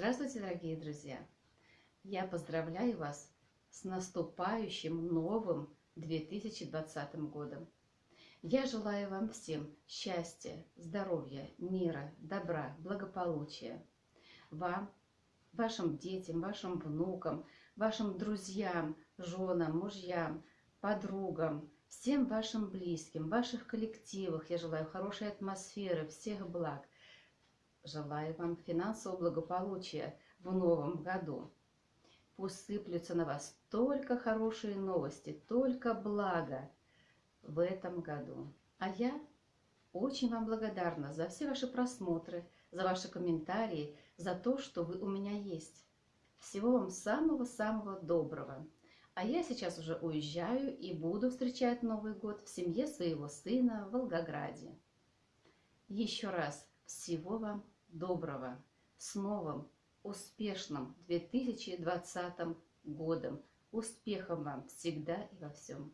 Здравствуйте, дорогие друзья! Я поздравляю вас с наступающим новым 2020 годом. Я желаю вам всем счастья, здоровья, мира, добра, благополучия. Вам, вашим детям, вашим внукам, вашим друзьям, женам, мужьям, подругам, всем вашим близким, ваших коллективах. Я желаю хорошей атмосферы, всех благ. Желаю вам финансового благополучия в новом году. Пусть сыплются на вас только хорошие новости, только благо в этом году. А я очень вам благодарна за все ваши просмотры, за ваши комментарии, за то, что вы у меня есть. Всего вам самого-самого доброго. А я сейчас уже уезжаю и буду встречать Новый год в семье своего сына в Волгограде. Еще раз всего вам доброго, с новым, успешным 2020 годом. Успехов вам всегда и во всем.